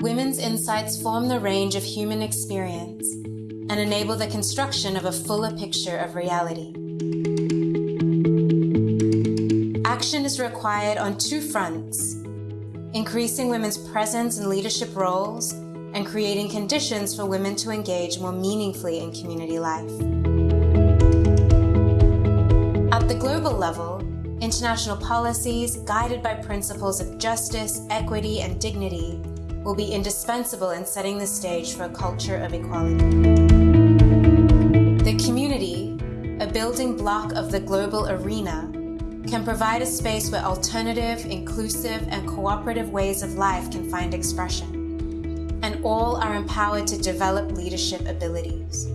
women's insights form the range of human experience and enable the construction of a fuller picture of reality. Action is required on two fronts increasing women's presence in leadership roles and creating conditions for women to engage more meaningfully in community life. At the global level, international policies guided by principles of justice, equity, and dignity will be indispensable in setting the stage for a culture of equality. The community, a building block of the global arena, can provide a space where alternative, inclusive, and cooperative ways of life can find expression, and all are empowered to develop leadership abilities.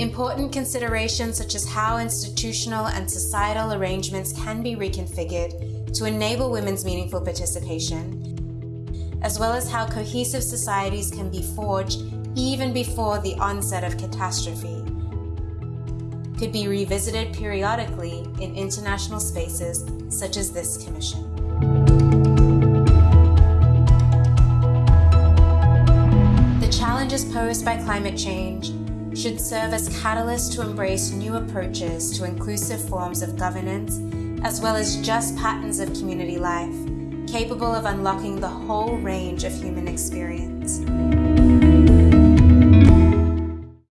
Important considerations such as how institutional and societal arrangements can be reconfigured to enable women's meaningful participation, as well as how cohesive societies can be forged even before the onset of catastrophe could be revisited periodically in international spaces such as this Commission. The challenges posed by climate change should serve as catalysts to embrace new approaches to inclusive forms of governance, as well as just patterns of community life, capable of unlocking the whole range of human experience.